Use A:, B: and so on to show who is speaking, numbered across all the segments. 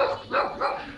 A: Gracias.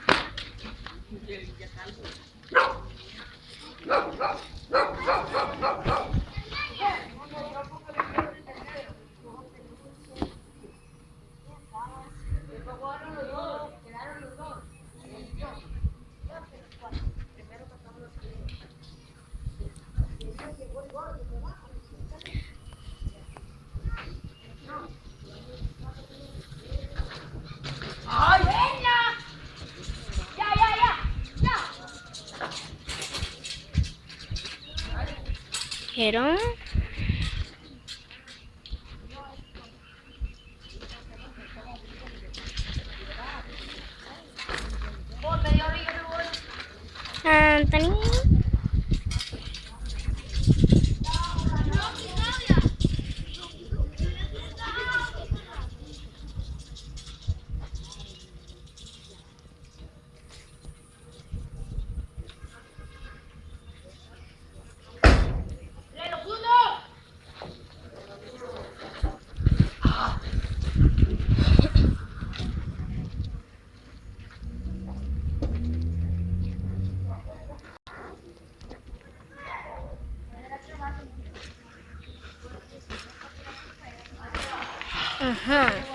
A: Dijeron. Anthony. Ajá.